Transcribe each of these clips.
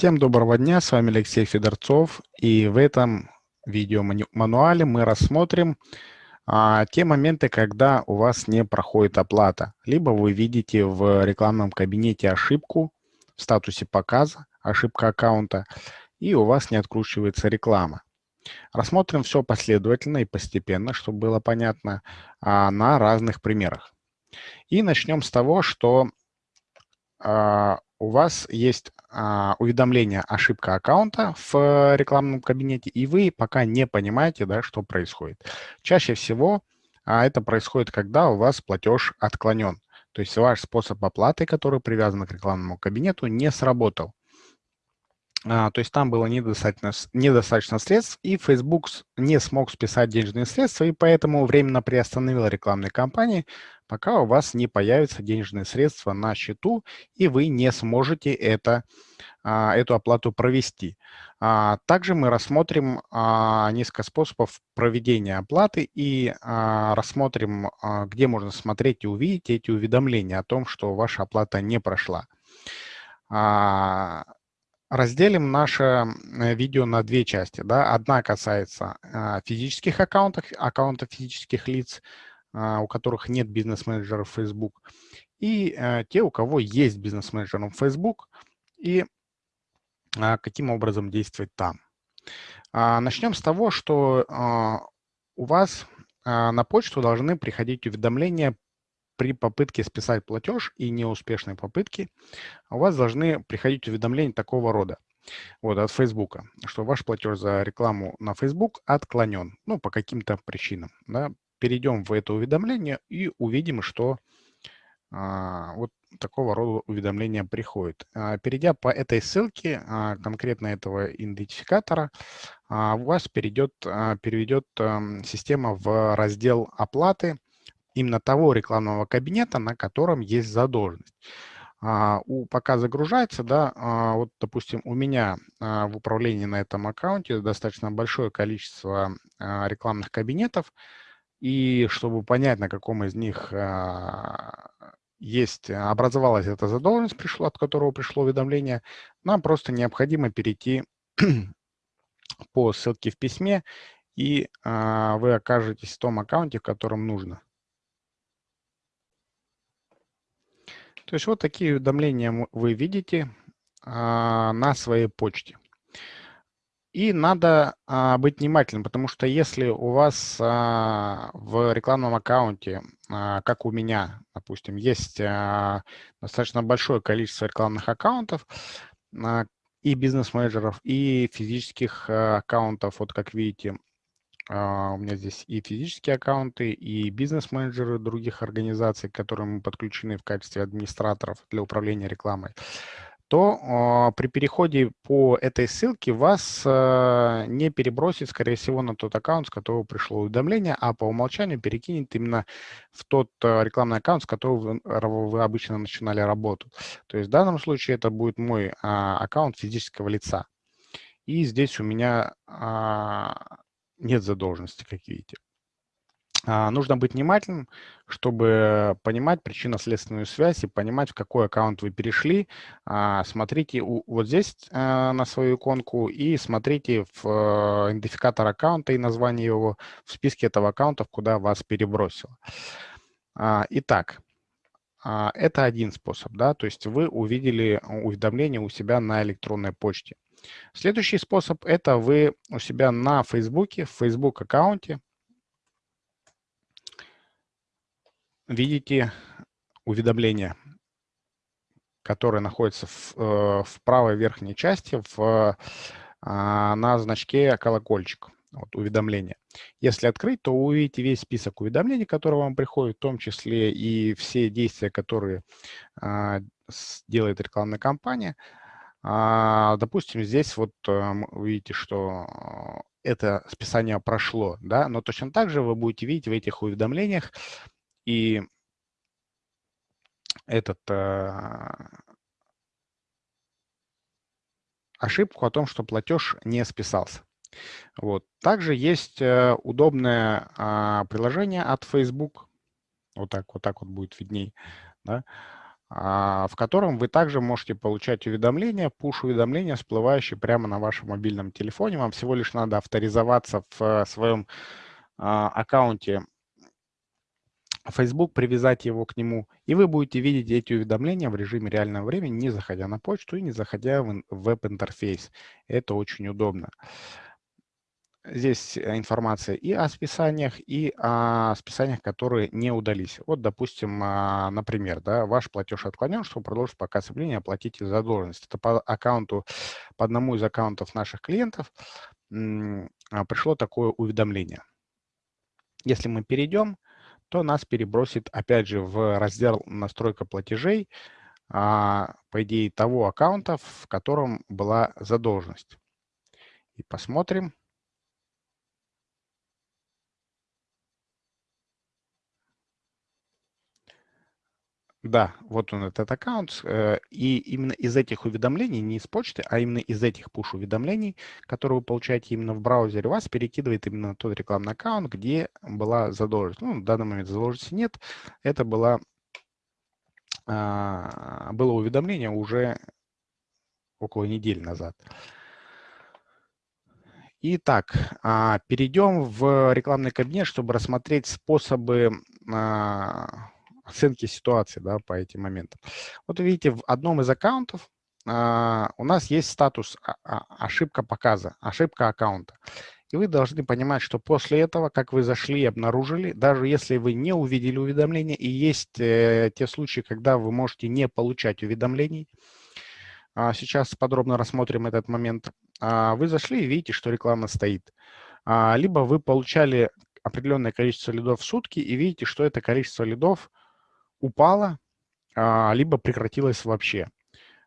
Всем доброго дня, с вами Алексей Федорцов, и в этом видеомануале мы рассмотрим а, те моменты, когда у вас не проходит оплата, либо вы видите в рекламном кабинете ошибку в статусе показа, ошибка аккаунта, и у вас не откручивается реклама. Рассмотрим все последовательно и постепенно, чтобы было понятно, а, на разных примерах. И начнем с того, что у вас есть а, уведомление ошибка аккаунта в рекламном кабинете, и вы пока не понимаете, да, что происходит. Чаще всего а, это происходит, когда у вас платеж отклонен. То есть ваш способ оплаты, который привязан к рекламному кабинету, не сработал. А, то есть там было недостаточно, недостаточно средств, и Facebook не смог списать денежные средства, и поэтому временно приостановил рекламные кампании, пока у вас не появятся денежные средства на счету, и вы не сможете это, а, эту оплату провести. А, также мы рассмотрим несколько способов проведения оплаты и рассмотрим, где можно смотреть и увидеть эти уведомления о том, что ваша оплата не прошла. Разделим наше э, видео на две части. Да? Одна касается а, физических аккаунтов, аккаунтов физических лиц, а, у которых нет бизнес-менеджера в Facebook, и а, те, у кого есть бизнес-менеджер в Facebook, и каким образом действовать там. Начнем с того, что у вас на почту должны приходить уведомления при попытке списать платеж и неуспешной попытке у вас должны приходить уведомления такого рода. Вот, от Facebook, что ваш платеж за рекламу на Facebook отклонен, ну, по каким-то причинам. Да. Перейдем в это уведомление и увидим, что а, вот такого рода уведомления приходит. А, перейдя по этой ссылке, а, конкретно этого идентификатора, а, вас перейдет, а, переведет а, система в раздел оплаты, именно того рекламного кабинета, на котором есть задолженность. А, у, пока загружается, да, а, вот, допустим, у меня а, в управлении на этом аккаунте достаточно большое количество а, рекламных кабинетов, и чтобы понять, на каком из них а, есть, образовалась эта задолженность, пришло, от которого пришло уведомление, нам просто необходимо перейти по ссылке в письме, и а, вы окажетесь в том аккаунте, в котором нужно. То есть вот такие уведомления вы видите а, на своей почте. И надо а, быть внимательным, потому что если у вас а, в рекламном аккаунте, а, как у меня, допустим, есть а, достаточно большое количество рекламных аккаунтов, а, и бизнес-менеджеров, и физических а, аккаунтов, вот как видите, у меня здесь и физические аккаунты, и бизнес-менеджеры других организаций, к которым мы подключены в качестве администраторов для управления рекламой, то а, при переходе по этой ссылке вас а, не перебросит, скорее всего, на тот аккаунт, с которого пришло уведомление, а по умолчанию перекинет именно в тот рекламный аккаунт, с которого вы обычно начинали работу. То есть в данном случае это будет мой аккаунт физического лица. И здесь у меня нет задолженности, как видите. А, нужно быть внимательным, чтобы понимать причинно-следственную связь и понимать, в какой аккаунт вы перешли. А, смотрите у, вот здесь а, на свою иконку и смотрите в а, идентификатор аккаунта и название его в списке этого аккаунта, куда вас перебросило. А, итак, а, это один способ, да, то есть вы увидели уведомление у себя на электронной почте. Следующий способ – это вы у себя на Фейсбуке, в Facebook аккаунте видите уведомление, которое находится в, э, в правой верхней части в, а, на значке колокольчик, вот, уведомления. Если открыть, то увидите весь список уведомлений, которые вам приходят, в том числе и все действия, которые а, делает рекламная кампания – допустим, здесь вот вы видите, что это списание прошло, да, но точно так же вы будете видеть в этих уведомлениях и этот э, ошибку о том, что платеж не списался. Вот. Также есть э, удобное а, приложение от Facebook. Вот так вот, так вот будет видней. Да? А, в котором вы также можете получать уведомления, push-уведомления, всплывающие прямо на вашем мобильном телефоне. Вам всего лишь надо авторизоваться в своем а, аккаунте Facebook, привязать его к нему, и вы будете видеть эти уведомления в режиме реального времени, не заходя на почту и не заходя в веб-интерфейс. Это очень удобно. Здесь э, информация и о списаниях, и о списаниях, которые не удались. Вот, допустим, а, например, да, ваш платеж отклонен, чтобы продолжить показ объявления, оплатите задолженность. Это по аккаунту, по одному из аккаунтов наших клиентов а, пришло такое уведомление. Если мы перейдем, то нас перебросит опять же в раздел «Настройка платежей», а, по идее, того аккаунта, в котором была задолженность. И посмотрим. Да, вот он этот аккаунт. Э, и именно из этих уведомлений, не из почты, а именно из этих push-уведомлений, которые вы получаете именно в браузере, вас перекидывает именно тот рекламный аккаунт, где была задолженность. Ну, в данный момент задолженности нет. Это было, а, было уведомление уже около недели назад. Итак, а, перейдем в рекламный кабинет, чтобы рассмотреть способы а, оценки ситуации да, по этим моментам. Вот видите, в одном из аккаунтов а, у нас есть статус а, а, ошибка показа, ошибка аккаунта. И вы должны понимать, что после этого, как вы зашли и обнаружили, даже если вы не увидели уведомления, и есть э, те случаи, когда вы можете не получать уведомлений, а, сейчас подробно рассмотрим этот момент, а, вы зашли и видите, что реклама стоит. А, либо вы получали определенное количество лидов в сутки и видите, что это количество лидов упала, а, либо прекратилась вообще.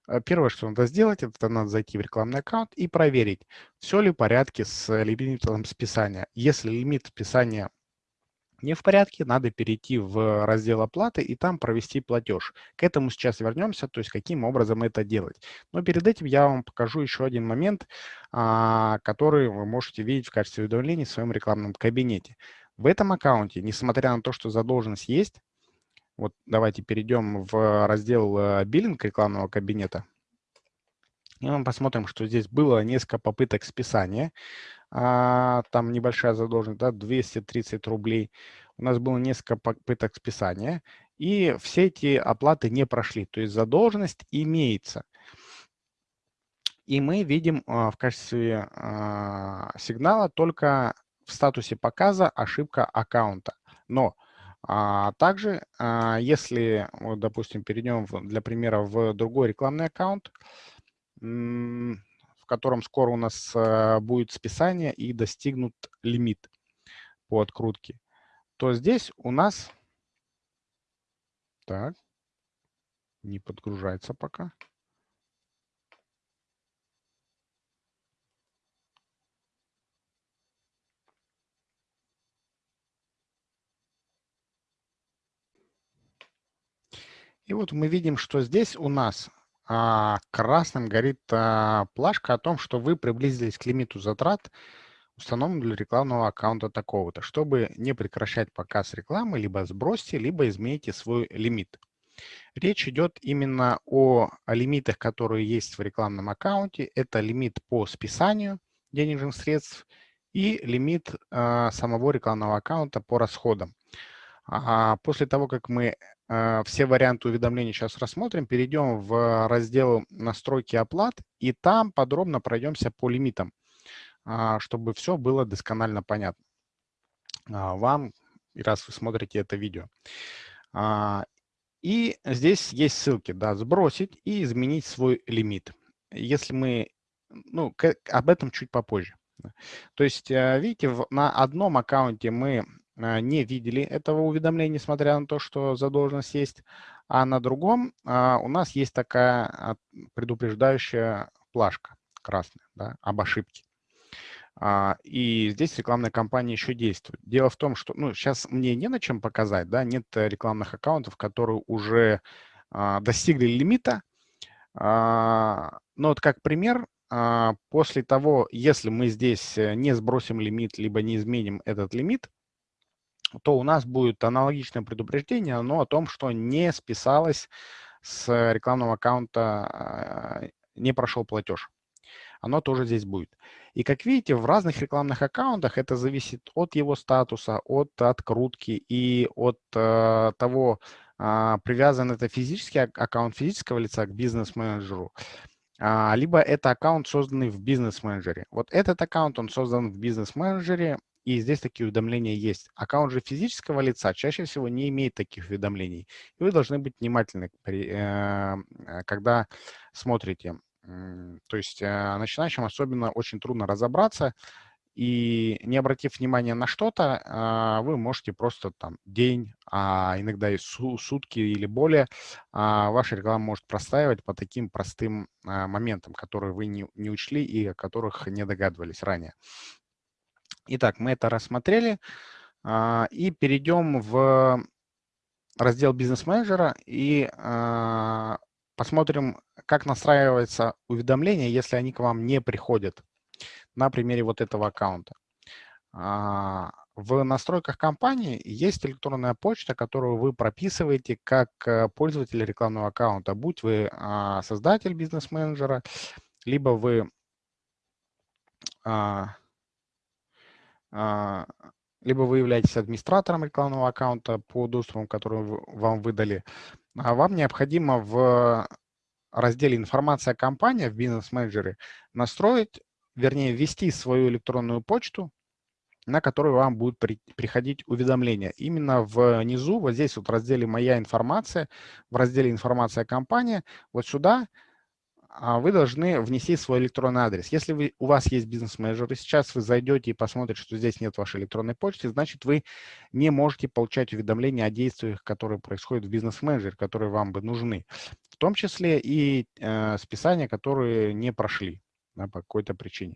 Э, первое, что надо сделать, это надо зайти в рекламный аккаунт и проверить, все ли в порядке с лимитом списания. Если лимит списания не в порядке, надо перейти в раздел оплаты и там провести платеж. К этому сейчас вернемся, то есть каким образом это делать. Но перед этим я вам покажу еще один момент, а, который вы можете видеть в качестве уведомлений в своем рекламном кабинете. В этом аккаунте, несмотря на то, что задолженность есть, вот давайте перейдем в раздел э, биллинг рекламного кабинета. И мы посмотрим, что здесь было несколько попыток списания. А, там небольшая задолженность, да, 230 рублей. У нас было несколько попыток списания. И все эти оплаты не прошли. То есть задолженность имеется. И мы видим а, в качестве а, сигнала только в статусе показа ошибка аккаунта. Но а также, а, если, вот, допустим, перейдем, в, для примера, в другой рекламный аккаунт, в котором скоро у нас а, будет списание и достигнут лимит по открутке, то здесь у нас... Так, не подгружается пока. И вот мы видим, что здесь у нас а, красным горит а, плашка о том, что вы приблизились к лимиту затрат, установленному для рекламного аккаунта такого-то. Чтобы не прекращать показ рекламы, либо сбросьте, либо измените свой лимит. Речь идет именно о, о лимитах, которые есть в рекламном аккаунте. Это лимит по списанию денежных средств и лимит а, самого рекламного аккаунта по расходам. А после того, как мы а, все варианты уведомлений сейчас рассмотрим, перейдем в раздел «Настройки оплат» и там подробно пройдемся по лимитам, а, чтобы все было досконально понятно а, вам, раз вы смотрите это видео. И здесь есть ссылки, да, сбросить и изменить свой лимит. Если мы, ну, об этом чуть попозже. То есть, видите, на одном аккаунте мы не видели этого уведомления, несмотря на то, что задолженность есть, а на другом а, у нас есть такая а, предупреждающая плашка красная да, об ошибке. И здесь рекламная кампания еще действует. Дело в том, что ну, сейчас мне не на чем показать, да, нет рекламных аккаунтов, которые уже достигли лимита. Но вот как пример, после того, если мы здесь э, не сбросим лимит, либо не изменим этот лимит, то у нас будет аналогичное предупреждение, но о том, что не списалась с рекламного аккаунта не прошел платеж. Оно тоже здесь будет. И как видите, в разных рекламных аккаунтах это зависит от его статуса, от открутки и от э, того, э, привязан это физический аккаунт физического лица к бизнес-менеджеру, э, либо это аккаунт, созданный в бизнес-менеджере. Вот этот аккаунт, он создан в бизнес-менеджере, и здесь такие уведомления есть. Аккаунт же физического лица чаще всего не имеет таких уведомлений. И вы должны быть внимательны, э, когда смотрите. То есть э, начинающим особенно очень трудно разобраться, и не обратив внимания на что-то, а, вы можете просто там день, а иногда и сутки или более, а, ваша реклама может простаивать по таким простым а, моментам, которые вы не, не учли и о которых не догадывались ранее. Итак, мы это рассмотрели и перейдем в раздел бизнес-менеджера и посмотрим, как настраивается уведомления, если они к вам не приходят на примере вот этого аккаунта. А, в настройках компании есть электронная почта, которую вы прописываете как э, пользователь рекламного аккаунта, будь вы а, создатель бизнес-менеджера, либо вы а, либо вы являетесь администратором рекламного аккаунта по доступам, которые вам выдали, а вам необходимо в разделе «Информация о компании» в бизнес-менеджере настроить, вернее, ввести свою электронную почту, на которую вам будут при, приходить уведомления. Именно внизу, вот здесь вот в разделе «Моя информация», в разделе «Информация о компании», вот сюда а вы должны внести свой электронный адрес. Если вы, у вас есть бизнес-менеджер, и сейчас вы зайдете и посмотрите, что здесь нет вашей электронной почты, значит, вы не можете получать уведомления о действиях, которые происходят в бизнес-менеджере, которые вам бы нужны. В том числе и э, списания, которые не прошли да, по какой-то причине.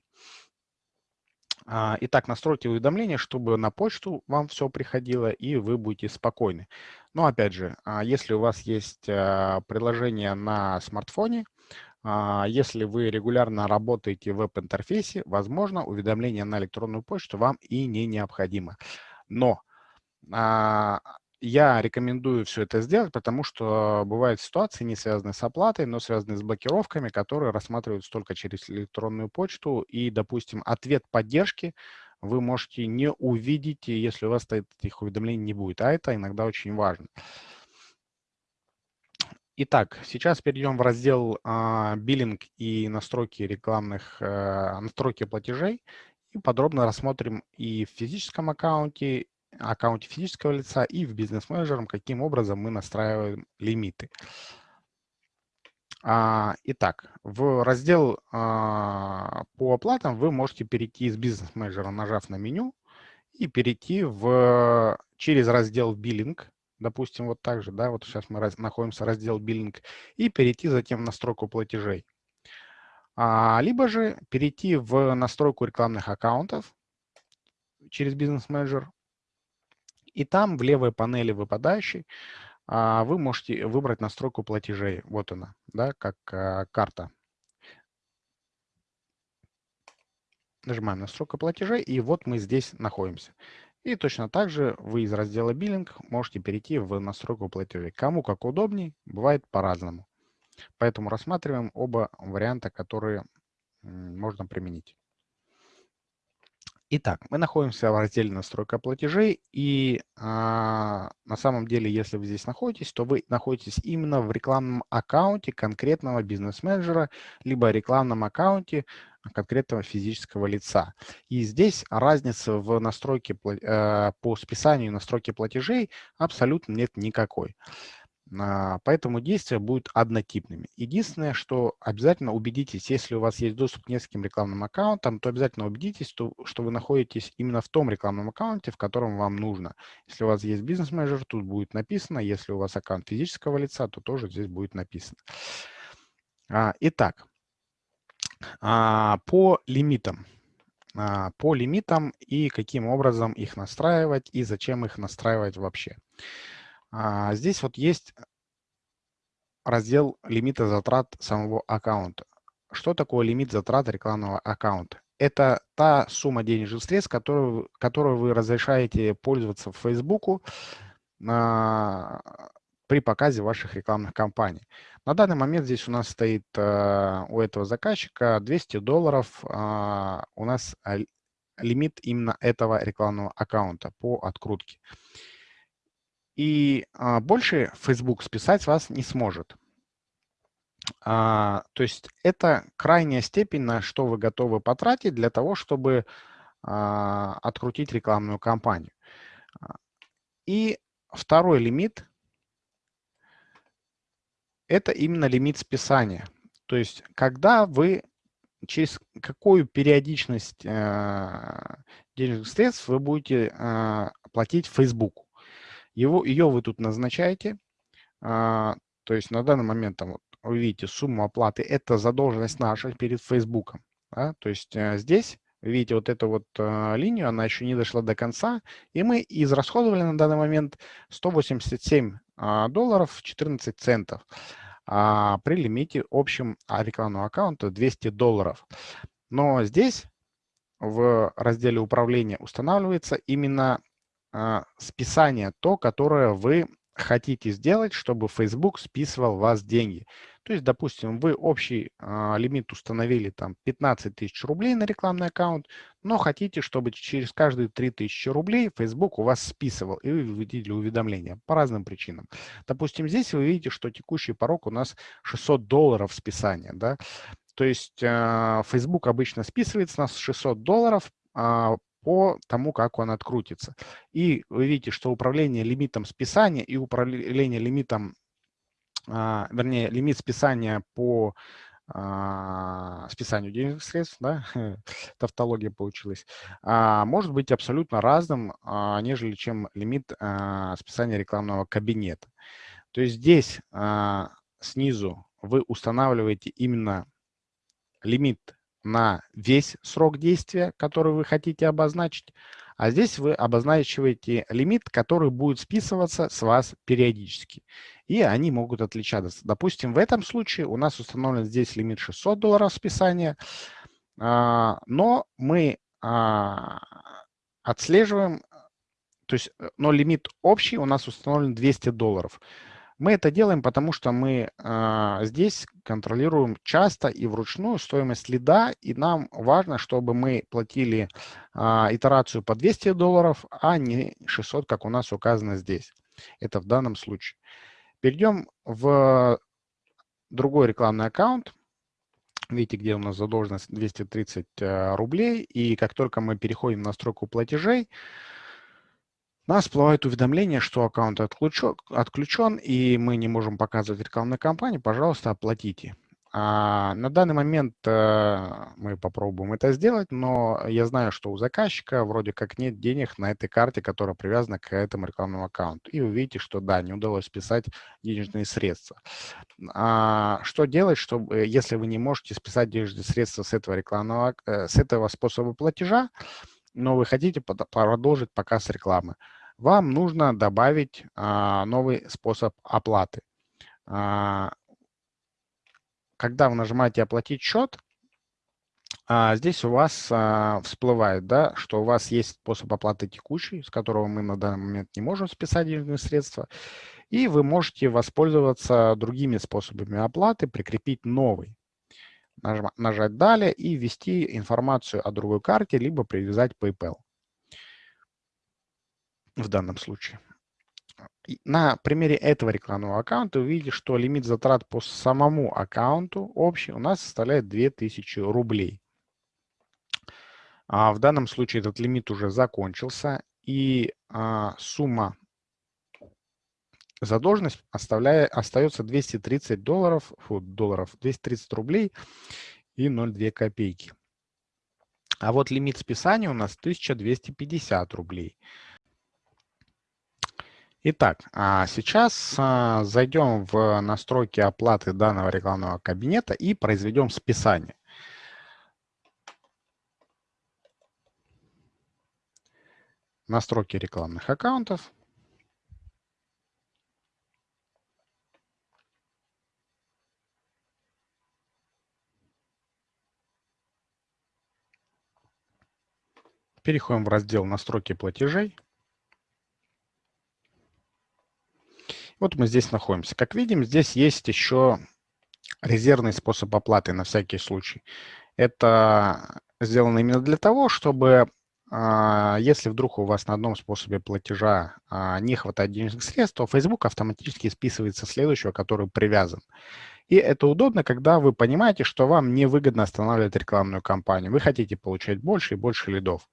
А, итак, настройте уведомления, чтобы на почту вам все приходило, и вы будете спокойны. Но опять же, а, если у вас есть приложение на смартфоне, а, если вы регулярно работаете в веб-интерфейсе, возможно, уведомление на электронную почту вам и не необходимо. Но а, я рекомендую все это сделать, потому что бывают ситуации, не связанные с оплатой, но связанные с блокировками, которые рассматриваются только через электронную почту. И, допустим, ответ поддержки вы можете не увидеть, если у вас этих уведомлений не будет. А это иногда очень важно. Итак, сейчас перейдем в раздел а, «Биллинг и настройки рекламных, а, настройки платежей» и подробно рассмотрим и в физическом аккаунте, аккаунте физического лица, и в бизнес-менеджером, каким образом мы настраиваем лимиты. А, итак, в раздел а, по оплатам вы можете перейти из бизнес-менеджера, нажав на меню, и перейти в, через раздел «Биллинг», допустим, вот так же, да, вот сейчас мы раз, находимся раздел биллинг, и перейти затем в настройку платежей. А, либо же перейти в настройку рекламных аккаунтов через бизнес-менеджер, и там в левой панели выпадающей а, вы можете выбрать настройку платежей. Вот она, да, как а, карта. Нажимаем настройка платежей, и вот мы здесь находимся. И точно так же вы из раздела «Биллинг» можете перейти в настройку платежей. Кому как удобней, бывает по-разному. Поэтому рассматриваем оба варианта, которые можно применить. Итак, мы находимся в разделе «Настройка платежей», и а, на самом деле, если вы здесь находитесь, то вы находитесь именно в рекламном аккаунте конкретного бизнес-менеджера, либо рекламном аккаунте конкретного физического лица. И здесь разницы в настройке э, по списанию настройки платежей абсолютно нет никакой. А, поэтому действия будут однотипными. Единственное, что обязательно убедитесь, если у вас есть доступ к нескольким рекламным аккаунтам, то обязательно убедитесь, что, вы находитесь именно в том рекламном аккаунте, в котором вам нужно. Если у вас есть бизнес-менеджер, тут будет написано. Если у вас аккаунт физического лица, то тоже здесь будет написано. А, итак, по лимитам. По лимитам и каким образом их настраивать и зачем их настраивать вообще. А, здесь вот есть раздел лимита затрат самого аккаунта. Что такое лимит затрат рекламного аккаунта? Это та сумма денежных средств, которую, которую вы разрешаете пользоваться в Facebook при показе ваших рекламных кампаний. На данный момент здесь у нас стоит э, у этого заказчика 200 долларов. Э, у нас лимит именно этого рекламного аккаунта по открутке. И э, больше Facebook списать вас не сможет. А, то есть это крайняя степень, на что вы готовы потратить для того, чтобы а, открутить рекламную кампанию. И второй лимит – это именно лимит списания. То есть когда вы, через какую периодичность э, денежных средств вы будете э, платить Facebook. Его, ее вы тут назначаете. Э, то есть на данный момент там, вот, вы видите сумму оплаты, это задолженность наша перед Facebook. Да? То есть э, здесь видите вот эту вот э, линию, она еще не дошла до конца, и мы израсходовали на данный момент 187 э, а, долларов 14 центов а, при лимите общем рекламного аккаунта 200 долларов. Но здесь в разделе управления устанавливается именно списание, то, которое вы хотите сделать, чтобы Facebook списывал вас деньги. То есть, допустим, вы общий э, лимит установили там 15 тысяч рублей на рекламный аккаунт, но хотите, чтобы через каждые 3 тысячи рублей Facebook у вас списывал, и вы видели уведомления по разным причинам. Допустим, здесь вы видите, что текущий порог у нас 600 долларов списания. Да? То есть э, Facebook обычно списывает с нас 600 долларов э, по тому, как он открутится. И вы видите, что управление лимитом списания и управление лимитом, а, вернее, лимит списания по а, списанию денежных средств, да, тавтология получилась, а, может быть абсолютно разным, а, нежели чем лимит а, списания рекламного кабинета. То есть здесь а, снизу вы устанавливаете именно лимит на весь срок действия, который вы хотите обозначить, а здесь вы обозначиваете лимит, который будет списываться с вас периодически. И они могут отличаться. Допустим, в этом случае у нас установлен здесь лимит 600 долларов списания, а, но мы а, отслеживаем, то есть, э, но лимит общий у нас установлен 200 долларов. Мы это делаем, потому что мы э, здесь контролируем часто и вручную стоимость лида, и нам важно, чтобы мы платили э, итерацию по 200 долларов, а не 600, как у нас указано здесь. Это в данном случае. Перейдем в другой рекламный аккаунт. Видите, где у нас задолженность 230 э, рублей. И как только мы переходим на строку платежей, нас всплывает уведомление, что аккаунт отключен, отключен, и мы не можем показывать рекламной кампании, пожалуйста, оплатите. А на данный момент э, мы попробуем это сделать, но я знаю, что у заказчика вроде как нет денег на этой карте, которая привязана к этому рекламному аккаунту. И вы видите, что да, не удалось списать денежные средства. А что делать, чтобы, если вы не можете списать денежные средства с этого рекламного, э, с этого способа платежа, но вы хотите продолжить показ рекламы? вам нужно добавить а, новый способ оплаты. Когда вы нажимаете «Оплатить счет», а, здесь у вас а, всплывает, да, что у вас есть способ оплаты текущий, с которого мы на данный момент не можем списать денежные средства, и вы можете воспользоваться другими способами оплаты, прикрепить новый. Нажать «Далее» и ввести информацию о другой карте, либо привязать PayPal в данном случае. На примере этого рекламного аккаунта видите, что лимит затрат по самому аккаунту общий у нас составляет 2000 рублей. А в данном случае этот лимит уже закончился, и а, сумма задолженность оставляет, остается 230 долларов, фу, долларов, 230 рублей и 0,2 копейки. А вот лимит списания у нас 1250 рублей. Итак, а сейчас а, зайдем в настройки оплаты данного рекламного кабинета и произведем списание. Настройки рекламных аккаунтов. Переходим в раздел «Настройки платежей». Вот мы здесь находимся. Как видим, здесь есть еще резервный способ оплаты на всякий случай. Это сделано именно для того, чтобы а, если вдруг у вас на одном способе платежа а, не хватает денежных средств, то Facebook автоматически списывается следующего, который привязан. И это удобно, когда вы понимаете, что вам невыгодно останавливать рекламную кампанию. Вы хотите получать больше и больше лидов.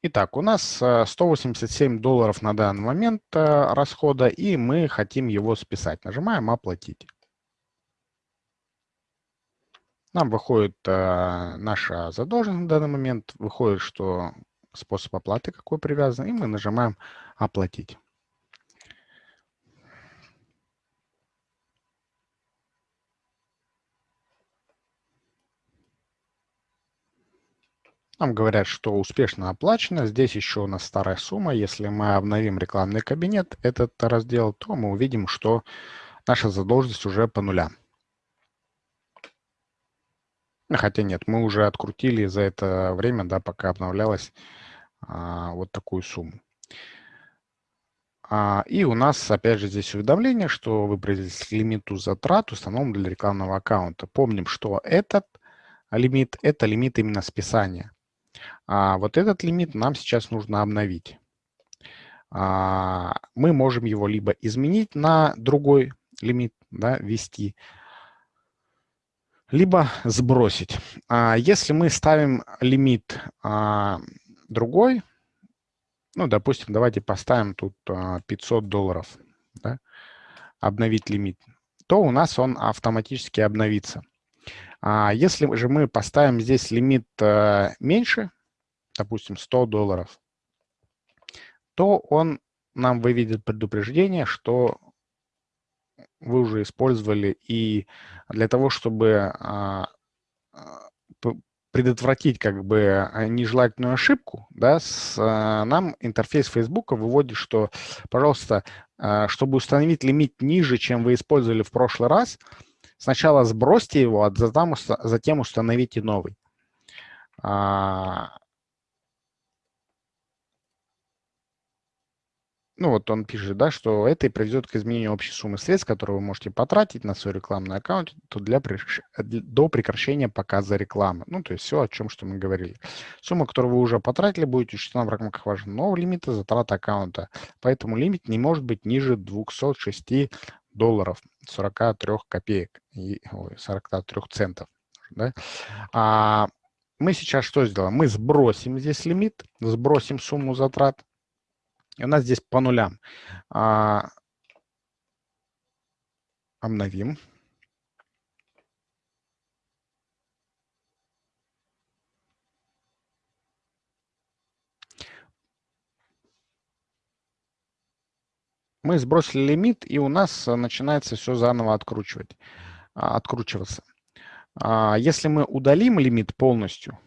Итак, у нас 187 э, долларов на данный момент э, расхода, и мы хотим его списать. Нажимаем «Оплатить». Нам выходит э, наша задолженность на данный момент, выходит, что способ оплаты какой привязан, и мы нажимаем «Оплатить». Нам говорят, что успешно оплачено. Здесь еще у нас старая сумма. Если мы обновим рекламный кабинет, этот раздел, то мы увидим, что наша задолженность уже по нулям. Хотя нет, мы уже открутили за это время, да, пока обновлялась а, вот такую сумму. А, и у нас, опять же, здесь уведомление, что вы произвели лимиту затрат, установлен для рекламного аккаунта. Помним, что этот лимит – это лимит именно списания. А вот этот лимит нам сейчас нужно обновить. А, мы можем его либо изменить на другой лимит, да, ввести, либо сбросить. А если мы ставим лимит а, другой, ну, допустим, давайте поставим тут 500 а, долларов, да, обновить лимит, то у нас он автоматически обновится. А если же мы поставим здесь лимит а, меньше, допустим, 100 долларов, то он нам выведет предупреждение, что вы уже использовали, и для того, чтобы а, а, предотвратить как бы нежелательную ошибку, да, с, а, нам интерфейс Facebook выводит, что, пожалуйста, чтобы установить лимит ниже, чем вы использовали в прошлый раз, сначала сбросьте его, а затем, затем установите новый. Ну вот он пишет, да, что это и приведет к изменению общей суммы средств, которые вы можете потратить на свой рекламный аккаунт то для, до прекращения показа рекламы. Ну, то есть все, о чем что мы говорили. Сумма, которую вы уже потратили, будет учтена в рамках вашего нового лимита затрат аккаунта. Поэтому лимит не может быть ниже 206 долларов 43 копеек, и, ой, 43 центов. Да? А мы сейчас что сделаем? Мы сбросим здесь лимит, сбросим сумму затрат, и у нас здесь по нулям. А, обновим. Мы сбросили лимит, и у нас начинается все заново откручивать, а, откручиваться. А, если мы удалим лимит полностью,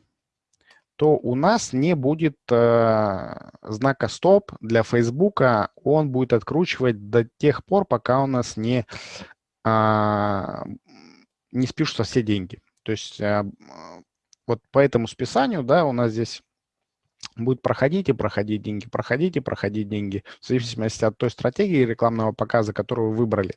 то у нас не будет э, знака стоп для Facebook, он будет откручивать до тех пор, пока у нас не, э, не спишутся все деньги. То есть э, вот по этому списанию, да, у нас здесь будет проходить и проходить деньги, проходить и проходить деньги, в зависимости от той стратегии рекламного показа, которую вы выбрали.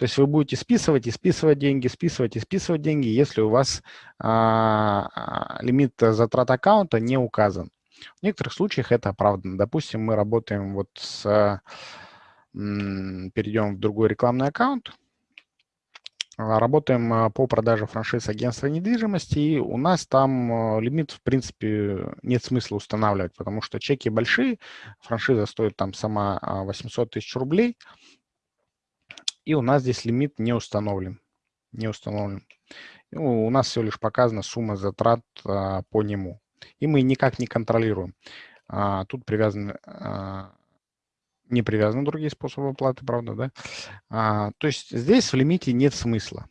То есть вы будете списывать и списывать деньги, списывать и списывать деньги, если у вас а, а лимит затрат аккаунта не указан. В некоторых случаях это оправдано. Допустим, мы работаем вот с... Перейдем в другой рекламный аккаунт. А, работаем а, по продаже франшиз агентства недвижимости, и у нас там лимит, в принципе, нет смысла устанавливать, потому что чеки большие, франшиза стоит там сама 800 тысяч рублей, и у нас здесь лимит не установлен. Не установлен. У нас всего лишь показана сумма затрат а, по нему. И мы никак не контролируем. А, тут привязаны, а, не привязаны другие способы оплаты, правда, да? А, то есть здесь в лимите нет смысла.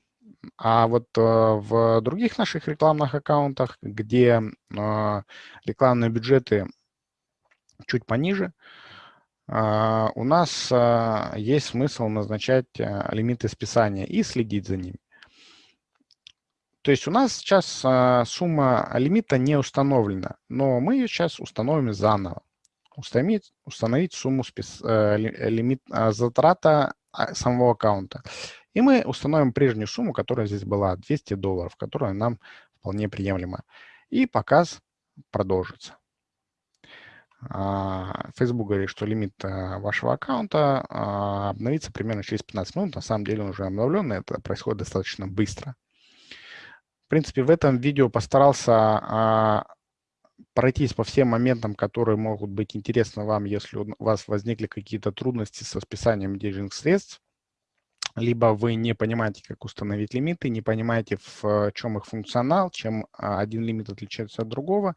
А вот а, в других наших рекламных аккаунтах, где а, рекламные бюджеты чуть пониже, а, у нас а, есть смысл назначать а, лимиты списания и следить за ними. То есть у нас сейчас сумма лимита не установлена, но мы ее сейчас установим заново. установить, установить сумму спис, э, лимит затрата а, самого аккаунта. И мы установим прежнюю сумму, которая здесь была, 200 долларов, которая нам вполне приемлема. И показ продолжится. А, Facebook говорит, что лимит а, вашего аккаунта а, обновится примерно через 15 минут. На самом деле он уже обновлен, это происходит достаточно быстро. В принципе, в этом видео постарался пройтись по всем моментам, которые могут быть интересны вам, если у вас возникли какие-то трудности со списанием денежных средств, либо вы не понимаете, как установить лимиты, не понимаете, в чем их функционал, чем один лимит отличается от другого.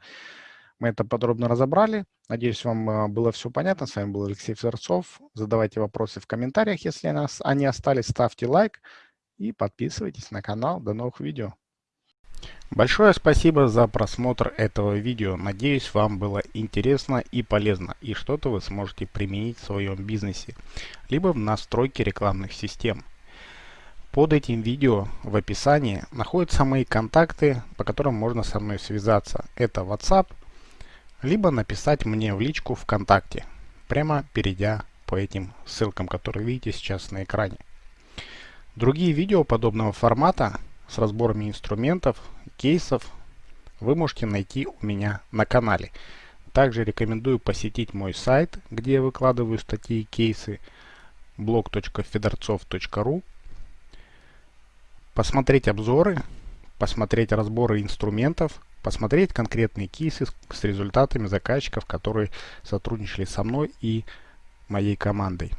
Мы это подробно разобрали. Надеюсь, вам а, было все понятно. С вами был Алексей Федорцов. Задавайте вопросы в комментариях, если они остались. Ставьте лайк и подписывайтесь на канал. До новых видео. Большое спасибо за просмотр этого видео. Надеюсь, вам было интересно и полезно, и что-то вы сможете применить в своем бизнесе, либо в настройке рекламных систем. Под этим видео в описании находятся мои контакты, по которым можно со мной связаться. Это WhatsApp, либо написать мне в личку ВКонтакте, прямо перейдя по этим ссылкам, которые видите сейчас на экране. Другие видео подобного формата с разборами инструментов, кейсов вы можете найти у меня на канале. Также рекомендую посетить мой сайт, где я выкладываю статьи и кейсы blog.fedorцов.ru посмотреть обзоры, посмотреть разборы инструментов, посмотреть конкретные кейсы с результатами заказчиков, которые сотрудничали со мной и моей командой.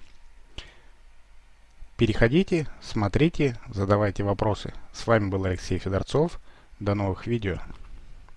Переходите, смотрите, задавайте вопросы. С вами был Алексей Федорцов. До новых видео.